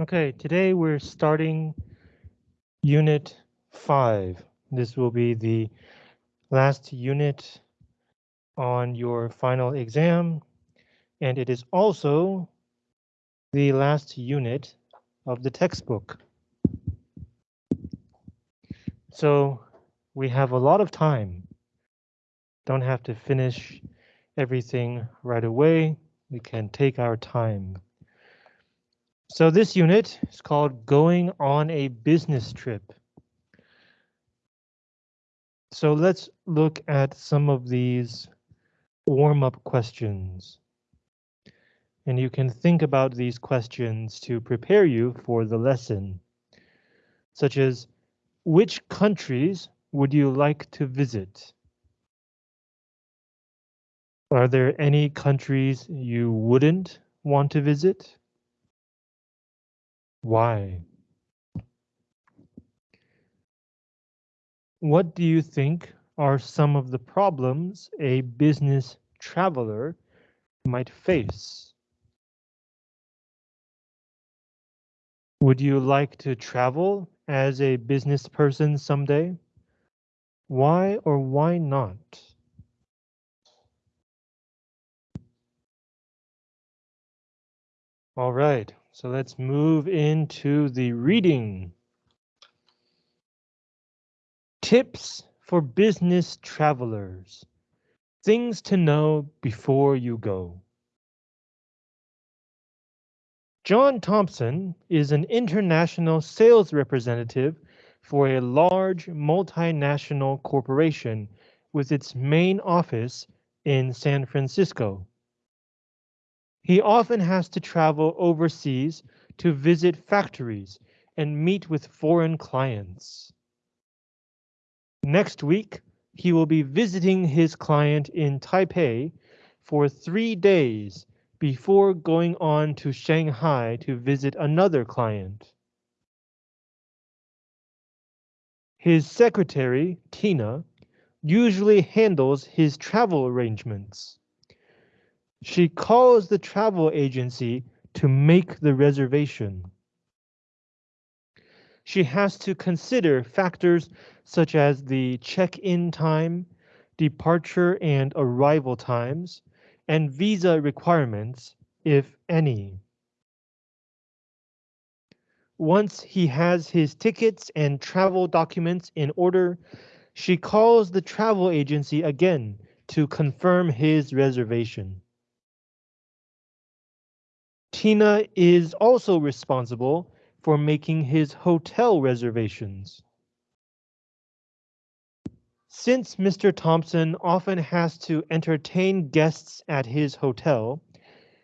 Okay, today we're starting Unit 5. This will be the last unit on your final exam, and it is also the last unit of the textbook. So we have a lot of time. Don't have to finish everything right away. We can take our time. So this unit is called going on a business trip. So let's look at some of these warm-up questions. And you can think about these questions to prepare you for the lesson, such as which countries would you like to visit? Are there any countries you wouldn't want to visit? Why? What do you think are some of the problems a business traveler might face? Would you like to travel as a business person someday? Why or why not? All right, so let's move into the reading. Tips for business travelers. Things to know before you go. John Thompson is an international sales representative for a large multinational corporation with its main office in San Francisco. He often has to travel overseas to visit factories and meet with foreign clients. Next week, he will be visiting his client in Taipei for three days before going on to Shanghai to visit another client. His secretary, Tina, usually handles his travel arrangements. She calls the travel agency to make the reservation. She has to consider factors such as the check-in time, departure and arrival times, and visa requirements, if any. Once he has his tickets and travel documents in order, she calls the travel agency again to confirm his reservation. Tina is also responsible for making his hotel reservations. Since Mr. Thompson often has to entertain guests at his hotel,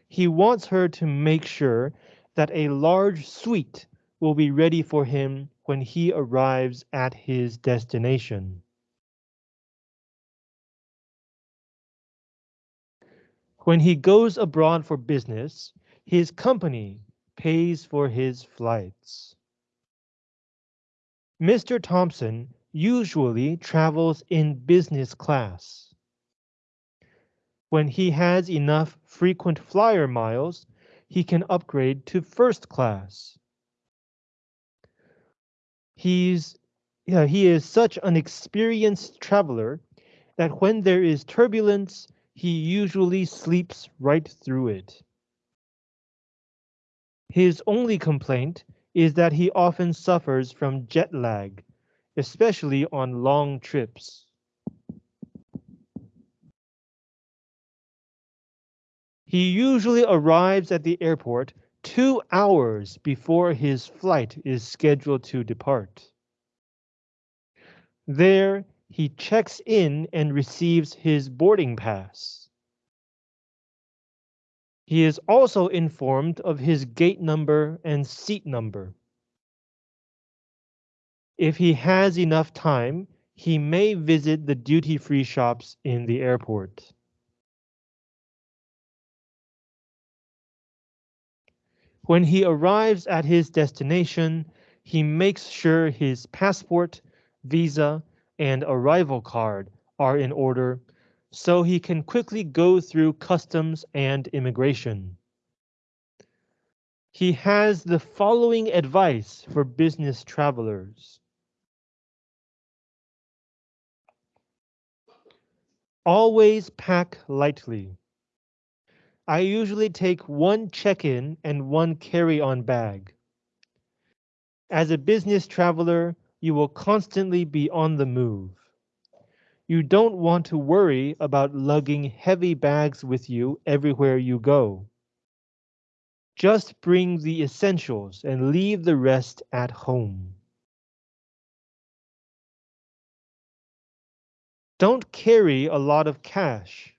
he wants her to make sure that a large suite will be ready for him when he arrives at his destination. When he goes abroad for business, his company pays for his flights. Mr. Thompson usually travels in business class. When he has enough frequent flyer miles, he can upgrade to first class. He's yeah, he is such an experienced traveler that when there is turbulence, he usually sleeps right through it. His only complaint is that he often suffers from jet lag, especially on long trips. He usually arrives at the airport two hours before his flight is scheduled to depart. There, he checks in and receives his boarding pass. He is also informed of his gate number and seat number. If he has enough time, he may visit the duty-free shops in the airport. When he arrives at his destination, he makes sure his passport, visa, and arrival card are in order so he can quickly go through customs and immigration. He has the following advice for business travelers. Always pack lightly. I usually take one check-in and one carry-on bag. As a business traveler, you will constantly be on the move. You don't want to worry about lugging heavy bags with you everywhere you go. Just bring the essentials and leave the rest at home. Don't carry a lot of cash.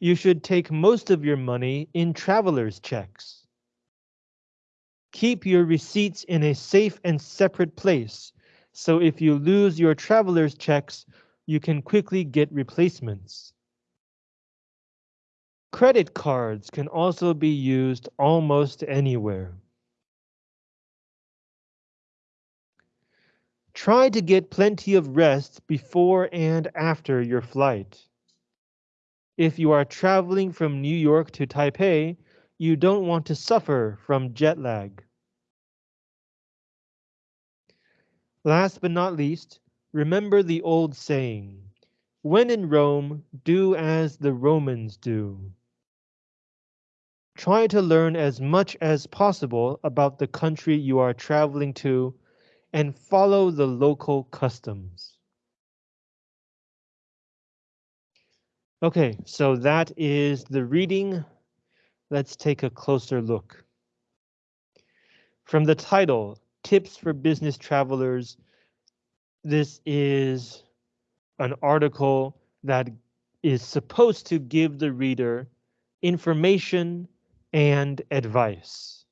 You should take most of your money in traveler's checks. Keep your receipts in a safe and separate place, so if you lose your traveler's checks, you can quickly get replacements. Credit cards can also be used almost anywhere. Try to get plenty of rest before and after your flight. If you are traveling from New York to Taipei, you don't want to suffer from jet lag. Last but not least, remember the old saying, when in Rome, do as the Romans do. Try to learn as much as possible about the country you are traveling to and follow the local customs. Okay, so that is the reading. Let's take a closer look. From the title, Tips for Business Travelers, this is an article that is supposed to give the reader information and advice.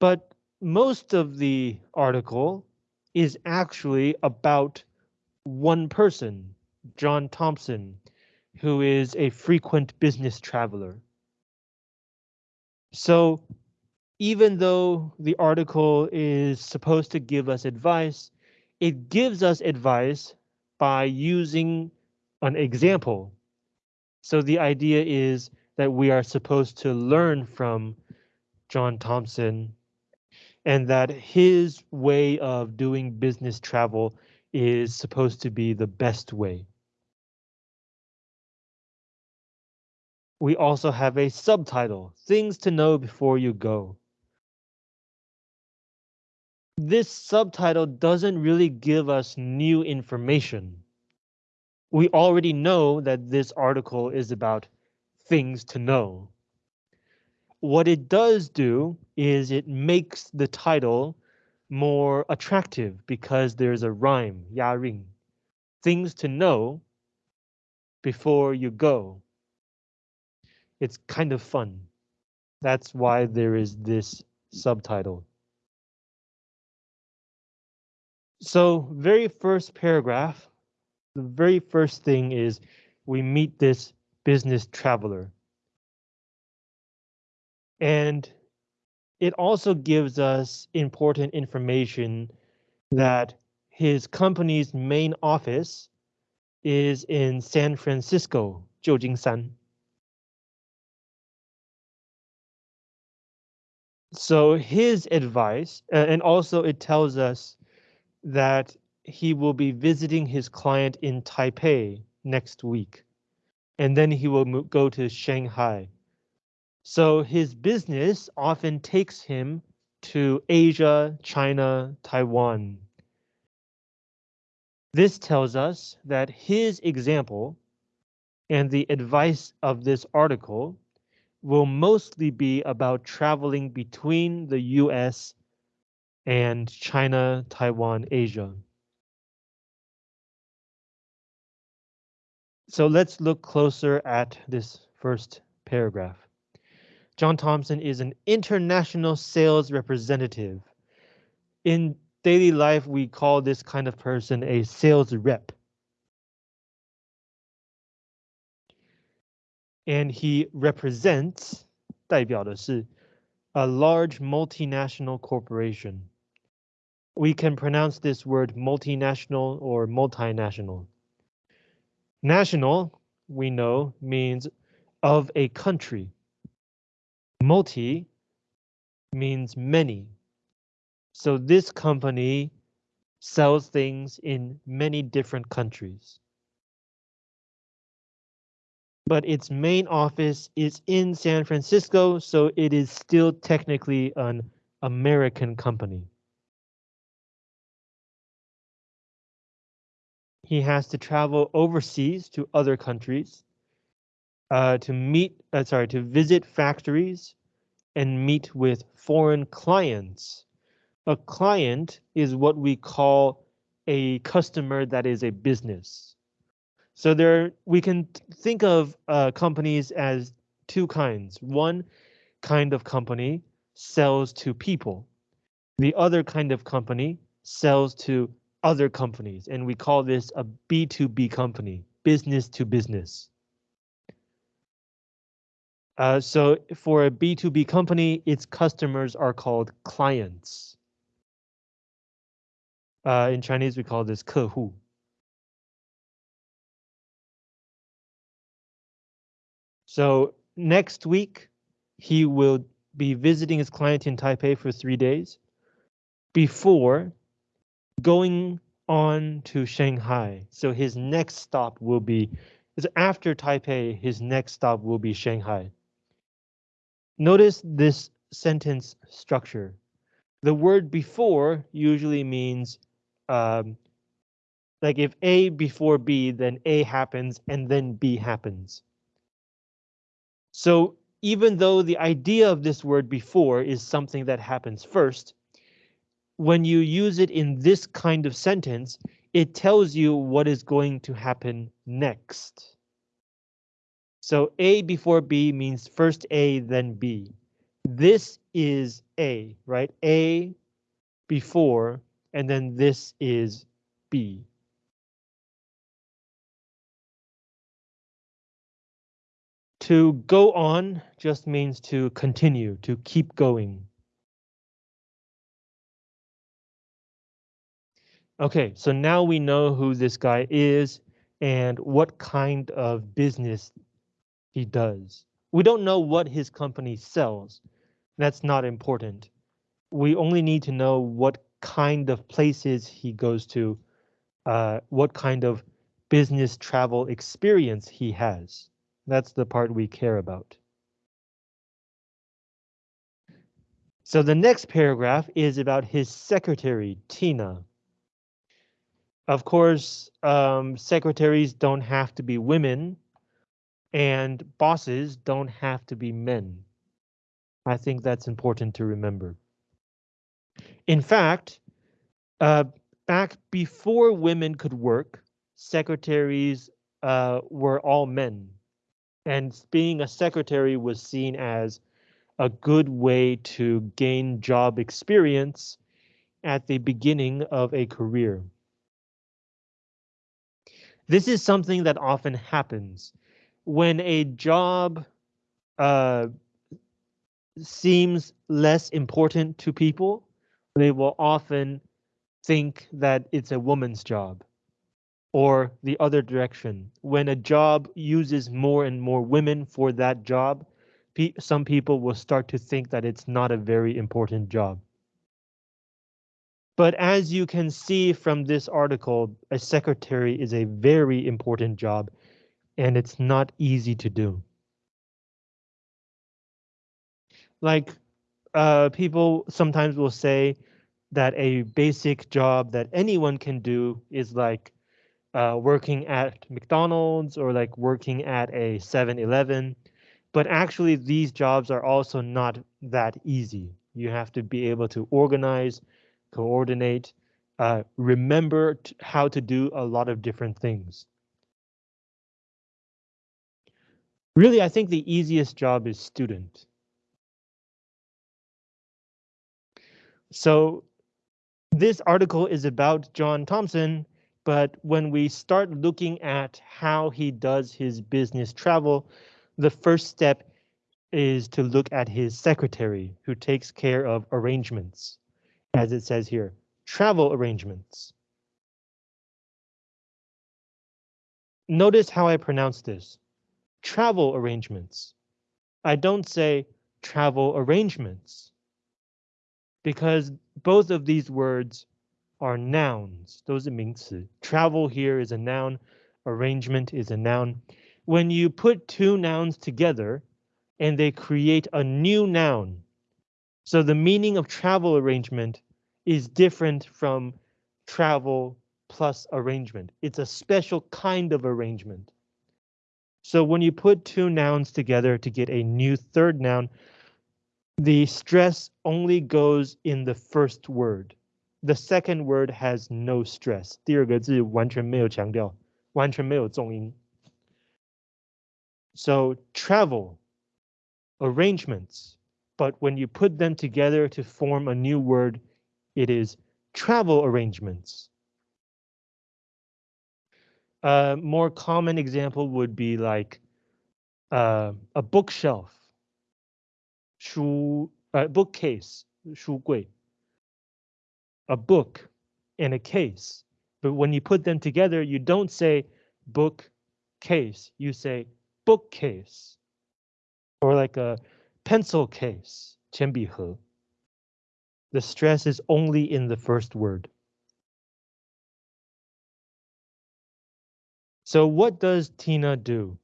But most of the article is actually about one person, John Thompson, who is a frequent business traveler. So even though the article is supposed to give us advice, it gives us advice by using an example so the idea is that we are supposed to learn from John Thompson and that his way of doing business travel is supposed to be the best way. We also have a subtitle, Things to Know Before You Go. This subtitle doesn't really give us new information we already know that this article is about things to know. What it does do is it makes the title more attractive because there's a rhyme, 押韵, things to know before you go. It's kind of fun. That's why there is this subtitle. So very first paragraph, the very first thing is we meet this business traveler. And it also gives us important information that his company's main office is in San Francisco, San. So his advice, uh, and also it tells us that he will be visiting his client in Taipei next week, and then he will go to Shanghai. So his business often takes him to Asia, China, Taiwan. This tells us that his example and the advice of this article will mostly be about traveling between the US and China, Taiwan, Asia. So let's look closer at this first paragraph. John Thompson is an international sales representative. In daily life, we call this kind of person a sales rep. And he represents, 代表的是 a large multinational corporation. We can pronounce this word multinational or multinational. National, we know, means of a country. Multi means many. So this company sells things in many different countries. But its main office is in San Francisco, so it is still technically an American company. He has to travel overseas to other countries uh, to meet, uh, sorry, to visit factories and meet with foreign clients. A client is what we call a customer that is a business. So there, we can think of uh, companies as two kinds. One kind of company sells to people. The other kind of company sells to other companies, and we call this a B2B company, business to business. Uh, so for a B2B company, its customers are called clients. Uh, in Chinese, we call this 客户. So next week, he will be visiting his client in Taipei for three days before going on to Shanghai. So his next stop will be, is after Taipei, his next stop will be Shanghai. Notice this sentence structure. The word before usually means um, like if A before B, then A happens and then B happens. So even though the idea of this word before is something that happens first, when you use it in this kind of sentence, it tells you what is going to happen next. So A before B means first A, then B. This is A, right? A before, and then this is B. To go on just means to continue, to keep going. Okay, so now we know who this guy is and what kind of business he does. We don't know what his company sells. That's not important. We only need to know what kind of places he goes to, uh, what kind of business travel experience he has. That's the part we care about. So the next paragraph is about his secretary, Tina. Of course, um, secretaries don't have to be women, and bosses don't have to be men. I think that's important to remember. In fact, uh, back before women could work, secretaries uh, were all men and being a secretary was seen as a good way to gain job experience at the beginning of a career. This is something that often happens when a job uh, seems less important to people. They will often think that it's a woman's job or the other direction. When a job uses more and more women for that job, pe some people will start to think that it's not a very important job. But as you can see from this article, a secretary is a very important job and it's not easy to do. Like uh, people sometimes will say that a basic job that anyone can do is like uh, working at McDonald's or like working at a 7-Eleven. But actually, these jobs are also not that easy. You have to be able to organize, coordinate, uh, remember how to do a lot of different things. Really, I think the easiest job is student. So this article is about John Thompson, but when we start looking at how he does his business travel, the first step is to look at his secretary who takes care of arrangements, as it says here, travel arrangements. Notice how I pronounce this. travel arrangements. I don't say travel arrangements because both of these words are nouns. Those are 名词. Travel here is a noun. Arrangement is a noun. When you put two nouns together and they create a new noun. So the meaning of travel arrangement is different from travel plus arrangement. It's a special kind of arrangement. So when you put two nouns together to get a new third noun, the stress only goes in the first word. The second word has no stress. 第二个字完全没有强调，完全没有重音。So travel, arrangements, but when you put them together to form a new word, it is travel arrangements. A more common example would be like uh, a bookshelf, 书 uh, bookcase, 书柜. A book and a case. But when you put them together, you don't say book case, you say bookcase. Or like a pencil case, 铅笔盒. The stress is only in the first word. So what does Tina do?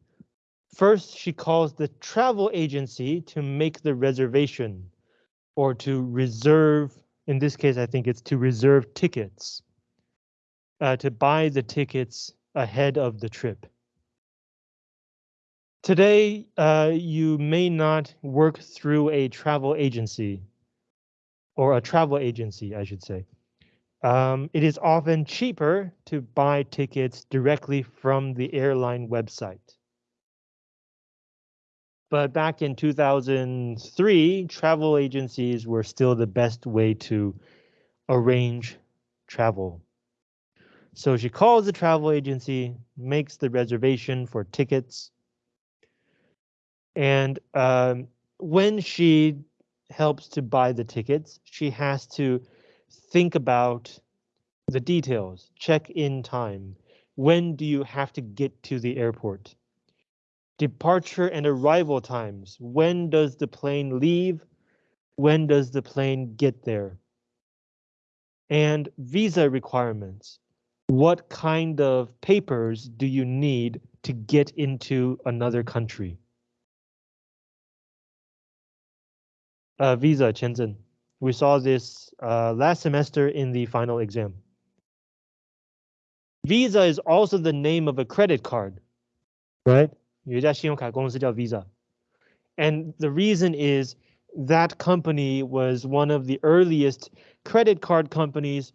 First, she calls the travel agency to make the reservation or to reserve. In this case, I think it's to reserve tickets, uh, to buy the tickets ahead of the trip. Today, uh, you may not work through a travel agency or a travel agency, I should say. Um, it is often cheaper to buy tickets directly from the airline website. But back in 2003, travel agencies were still the best way to arrange travel. So she calls the travel agency, makes the reservation for tickets. And um, when she helps to buy the tickets, she has to think about the details, check-in time. When do you have to get to the airport? Departure and arrival times. When does the plane leave? When does the plane get there? And visa requirements. What kind of papers do you need to get into another country? Uh, visa, 签证. We saw this uh, last semester in the final exam. Visa is also the name of a credit card, right? 有一家信用卡公司叫 Visa. And the reason is that company was one of the earliest credit card companies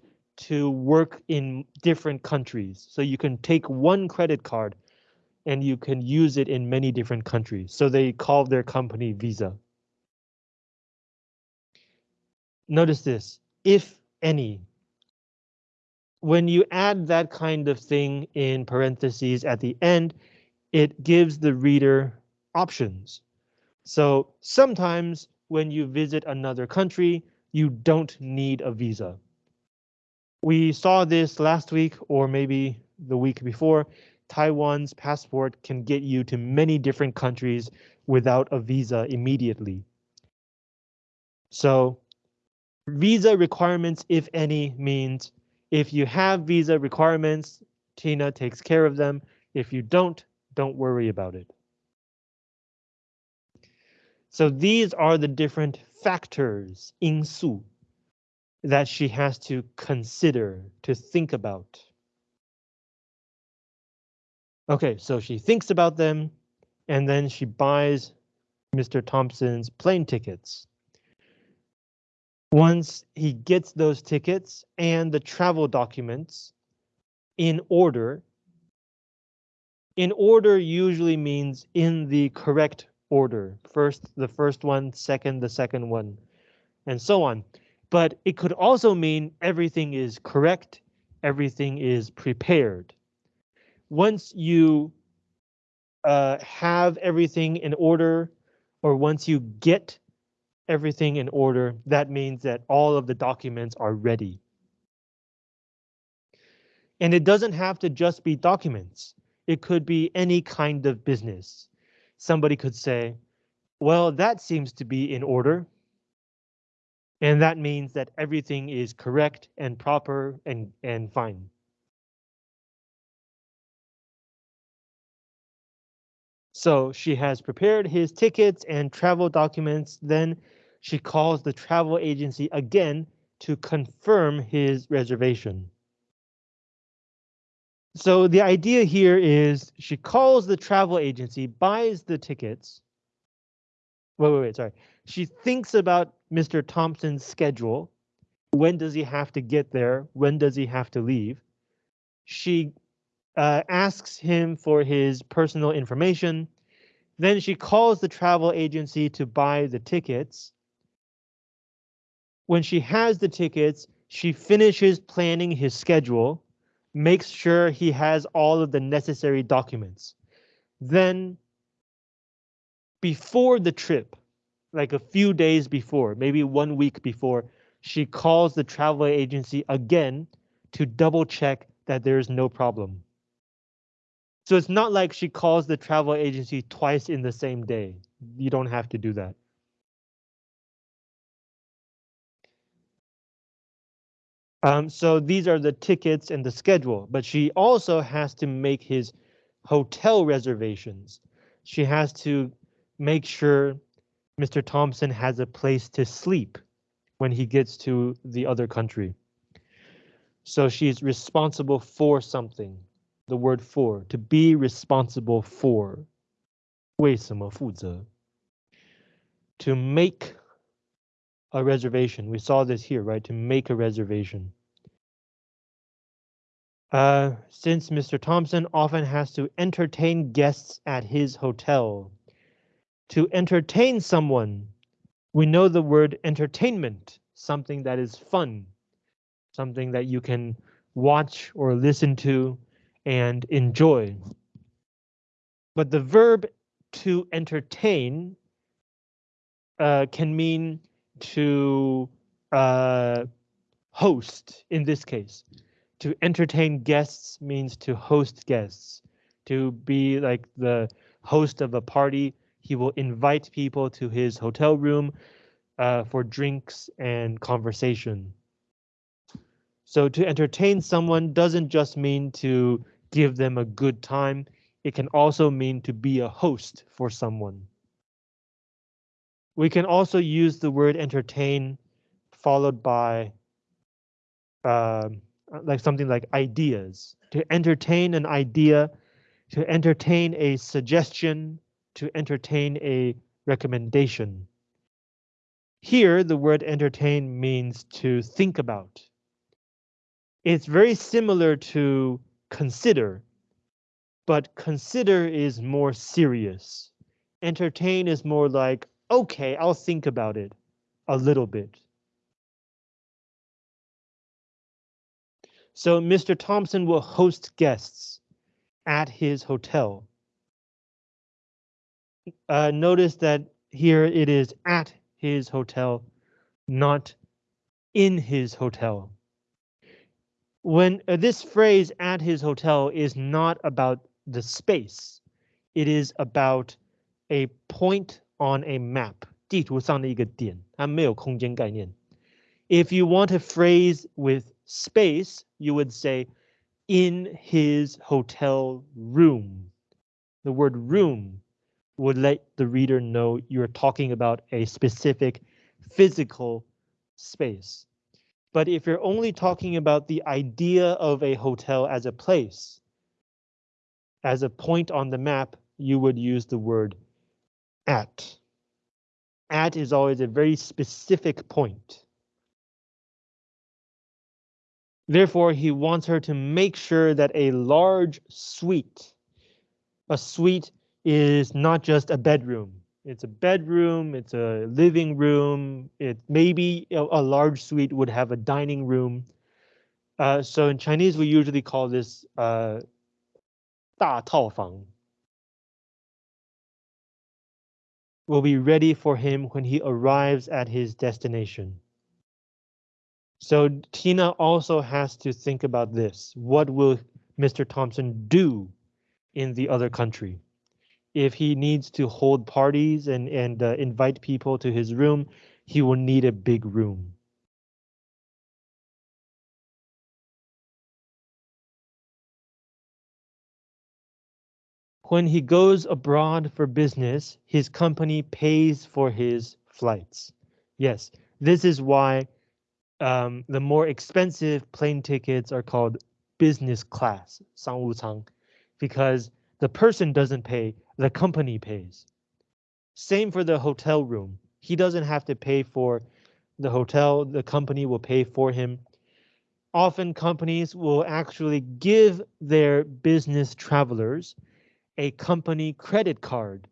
to work in different countries. So you can take one credit card and you can use it in many different countries. So they call their company Visa. Notice this, if any. When you add that kind of thing in parentheses at the end, it gives the reader options. So sometimes when you visit another country, you don't need a visa. We saw this last week or maybe the week before. Taiwan's passport can get you to many different countries without a visa immediately. So Visa requirements, if any, means if you have visa requirements, Tina takes care of them. If you don't, don't worry about it. So these are the different factors, 因素, that she has to consider, to think about. Okay, so she thinks about them, and then she buys Mr. Thompson's plane tickets. Once he gets those tickets and the travel documents in order, in order usually means in the correct order. First, the first one, second, the second one, and so on. But it could also mean everything is correct, everything is prepared. Once you uh, have everything in order, or once you get everything in order, that means that all of the documents are ready. And it doesn't have to just be documents. It could be any kind of business. somebody could say, well, that seems to be in order. And that means that everything is correct and proper and, and fine. So she has prepared his tickets and travel documents. Then she calls the travel agency again to confirm his reservation. So the idea here is she calls the travel agency, buys the tickets. Wait, wait, wait, sorry. She thinks about Mr. Thompson's schedule. When does he have to get there? When does he have to leave? She uh, asks him for his personal information. Then she calls the travel agency to buy the tickets. When she has the tickets, she finishes planning his schedule, makes sure he has all of the necessary documents. Then, before the trip, like a few days before, maybe one week before, she calls the travel agency again to double check that there's no problem. So it's not like she calls the travel agency twice in the same day. You don't have to do that. Um, so these are the tickets and the schedule, but she also has to make his hotel reservations. She has to make sure Mr. Thompson has a place to sleep when he gets to the other country. So she's responsible for something The word for, to be responsible for. 为什么负责? To make a reservation. We saw this here, right? To make a reservation. Uh, since Mr. Thompson often has to entertain guests at his hotel. To entertain someone, we know the word entertainment, something that is fun, something that you can watch or listen to and enjoy. But the verb to entertain uh, can mean to uh, host in this case. To entertain guests means to host guests. To be like the host of a party, he will invite people to his hotel room uh, for drinks and conversation. So to entertain someone doesn't just mean to give them a good time. It can also mean to be a host for someone. We can also use the word entertain followed by uh, like something like ideas. To entertain an idea, to entertain a suggestion, to entertain a recommendation. Here, the word entertain means to think about. It's very similar to consider, but consider is more serious. Entertain is more like, okay, I'll think about it a little bit. So Mr. Thompson will host guests at his hotel. Uh, notice that here it is at his hotel, not in his hotel When uh, this phrase at his hotel is not about the space, it is about a point on a map. 地图上的一个点，它没有空间概念。If you want a phrase with space, you would say in his hotel room. The word room would let the reader know you're talking about a specific physical space. But if you're only talking about the idea of a hotel as a place, as a point on the map, you would use the word at. At is always a very specific point. Therefore, he wants her to make sure that a large suite, a suite is not just a bedroom. It's a bedroom, it's a living room, it maybe a, a large suite would have a dining room. Uh, so in Chinese, we usually call this uh, 大套房. Will be ready for him when he arrives at his destination. So Tina also has to think about this. What will Mr. Thompson do in the other country? if he needs to hold parties and, and uh, invite people to his room, he will need a big room. When he goes abroad for business, his company pays for his flights. Yes, this is why um, the more expensive plane tickets are called business class, 商务舱, because the person doesn't pay, the company pays. Same for the hotel room. He doesn't have to pay for the hotel, the company will pay for him. Often companies will actually give their business travelers a company credit card.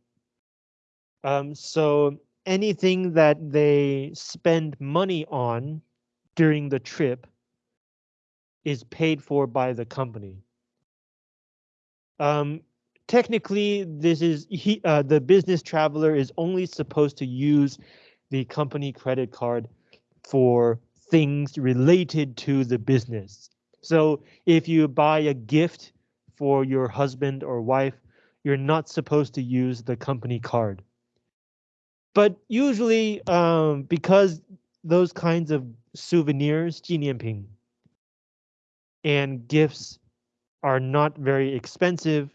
Um, so anything that they spend money on during the trip is paid for by the company. Um, technically, this is he, uh, the business traveler is only supposed to use the company credit card for things related to the business. So if you buy a gift for your husband or wife, you're not supposed to use the company card. But usually, um, because those kinds of souvenirs, 纪念品, and gifts are not very expensive,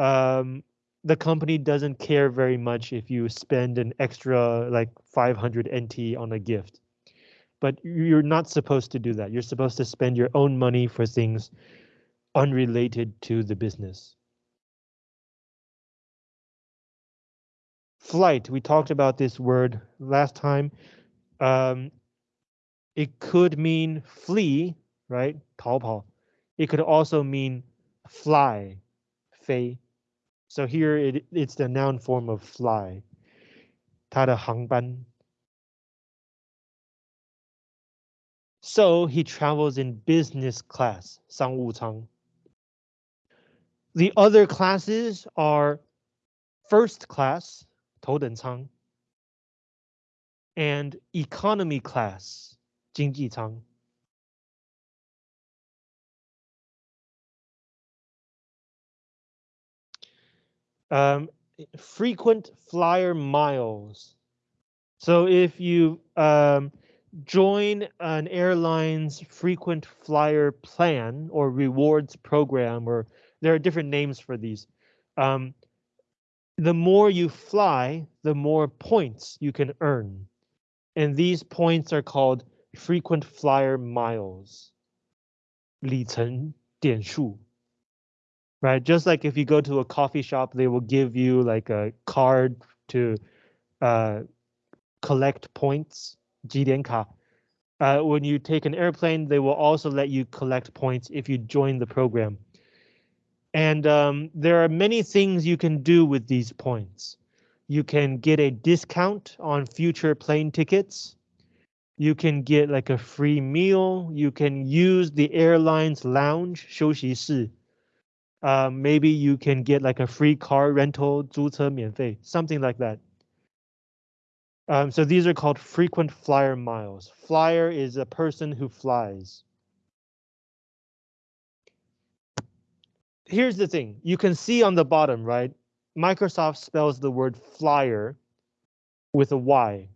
um, the company doesn't care very much if you spend an extra like 500 NT on a gift. But you're not supposed to do that. You're supposed to spend your own money for things unrelated to the business. Flight, we talked about this word last time. Um, it could mean flee, right? 逃跑. It could also mean fly, 飞. So here it, it's the noun form of fly. 它的航班. So he travels in business class, 商务舱. The other classes are first class, 头等舱 and economy class, 经济舱. Um, frequent flyer miles. So if you um, join an airline's frequent flyer plan or rewards program, or there are different names for these. Um, the more you fly, the more points you can earn. And these points are called frequent flyer miles. 里程点数 right? Just like if you go to a coffee shop, they will give you like a card to uh, collect points, 积点卡. Uh, when you take an airplane, they will also let you collect points if you join the program. And um, there are many things you can do with these points. You can get a discount on future plane tickets. You can get like a free meal. You can use the airline's lounge, 休息室 uh, maybe you can get like a free car rental, 租车免费, something like that. Um, so these are called frequent flyer miles. Flyer is a person who flies. Here's the thing, you can see on the bottom, right? Microsoft spells the word flyer with a Y.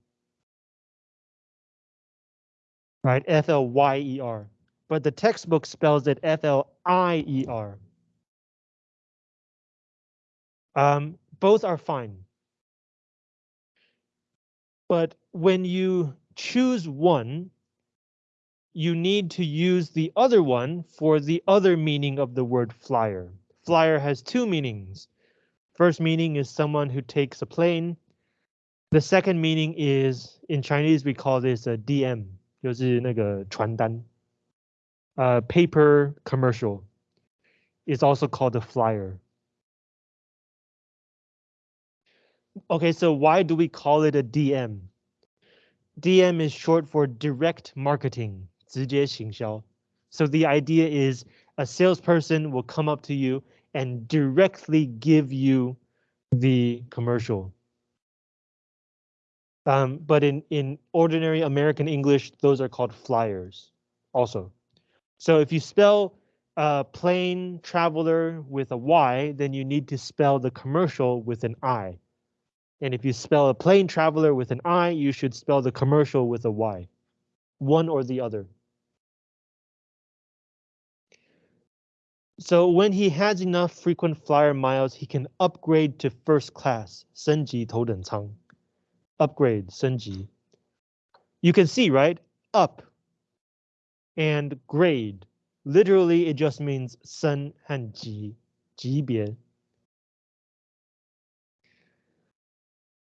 Right, F-L-Y-E-R. But the textbook spells it F-L-I-E-R. Um, both are fine. But when you choose one, you need to use the other one for the other meaning of the word flyer. Flyer has two meanings. First meaning is someone who takes a plane. The second meaning is, in Chinese, we call this a DM, 就是那个传单. Uh, paper commercial is also called a flyer. Okay, so why do we call it a DM? DM is short for direct marketing, 直接行销. So the idea is a salesperson will come up to you and directly give you the commercial. Um, but in, in ordinary American English, those are called flyers also. So if you spell a plane traveler with a Y, then you need to spell the commercial with an I. And if you spell a plane traveler with an I, you should spell the commercial with a Y. One or the other. So when he has enough frequent flyer miles, he can upgrade to first class, 升级头等舱. Upgrade, 升级. You can see, right? Up and grade. Literally, it just means 升和级,级别.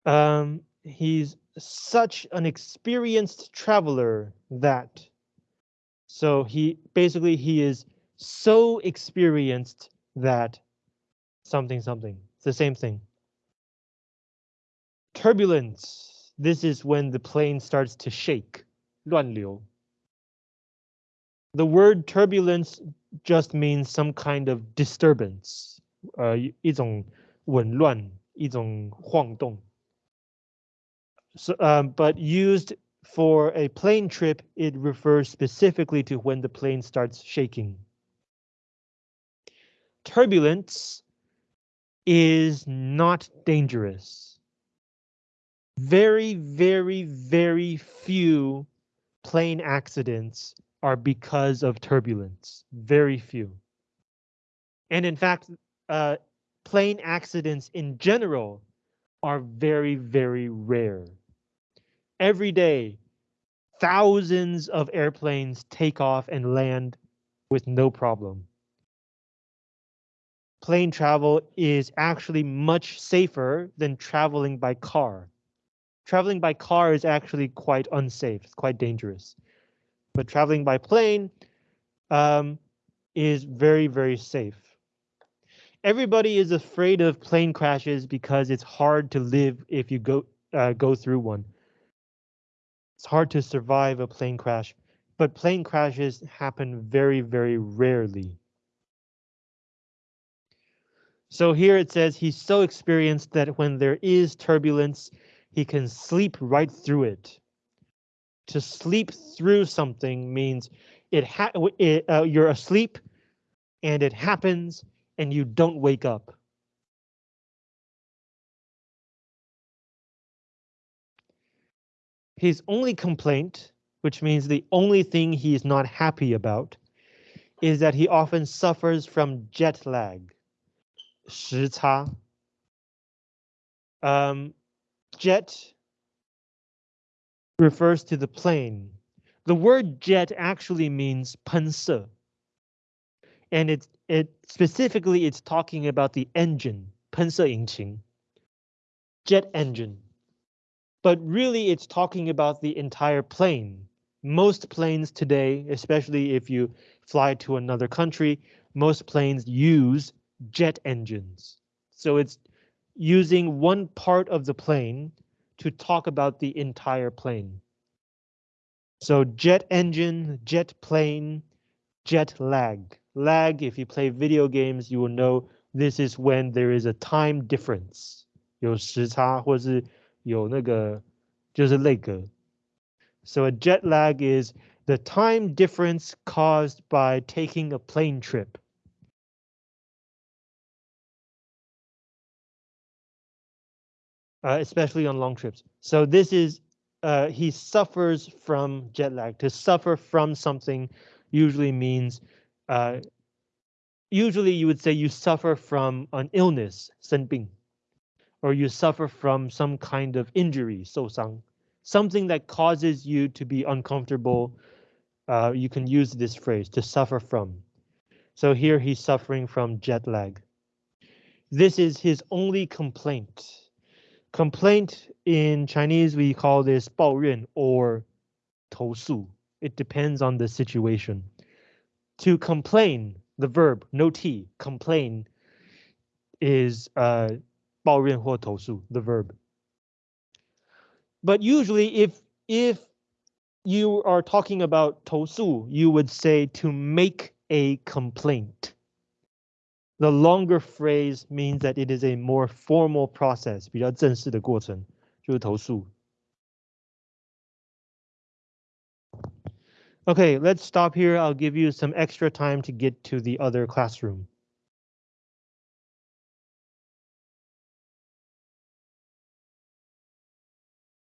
Um, he's such an experienced traveler that so he basically he is so experienced that something something it's the same thing turbulence this is when the plane starts to shake 乱流 the word turbulence just means some kind of disturbance 呃一种紊乱一种晃动 so, um, but used for a plane trip, it refers specifically to when the plane starts shaking. Turbulence is not dangerous. Very, very, very few plane accidents are because of turbulence. Very few. And in fact, uh, plane accidents in general are very, very rare every day, thousands of airplanes take off and land with no problem. Plane travel is actually much safer than traveling by car. Traveling by car is actually quite unsafe, it's quite dangerous. But traveling by plane um, is very, very safe. Everybody is afraid of plane crashes because it's hard to live if you go uh, go through one. It's hard to survive a plane crash, but plane crashes happen very, very rarely. So here it says he's so experienced that when there is turbulence, he can sleep right through it. To sleep through something means it, ha it uh, you're asleep and it happens and you don't wake up. His only complaint, which means the only thing he is not happy about, is that he often suffers from jet lag. 时差. Um, jet refers to the plane. The word jet actually means 喷射. And it's it specifically it's talking about the engine, 喷射引擎. Jet engine but really it's talking about the entire plane. Most planes today, especially if you fly to another country, most planes use jet engines. So it's using one part of the plane to talk about the entire plane. So jet engine, jet plane, jet lag. Lag, if you play video games, you will know this is when there is a time difference. 有时差或是 有那个就是那个. So a jet lag is the time difference caused by taking a plane trip. Uh, especially on long trips. So this is, uh, he suffers from jet lag. To suffer from something usually means, uh, usually you would say you suffer from an illness, 生病 or you suffer from some kind of injury, 受伤, something that causes you to be uncomfortable. Uh, you can use this phrase to suffer from. So here he's suffering from jet lag. This is his only complaint. Complaint in Chinese, we call this 抱怨 or 投诉. It depends on the situation. To complain, the verb, no T, complain, is uh, 抱怨或投诉 the verb. But usually if if you are talking about 投诉, you would say to make a complaint. The longer phrase means that it is a more formal process, 比较正式的过程，就是投诉。 Okay, let's stop here. I'll give you some extra time to get to the other classroom.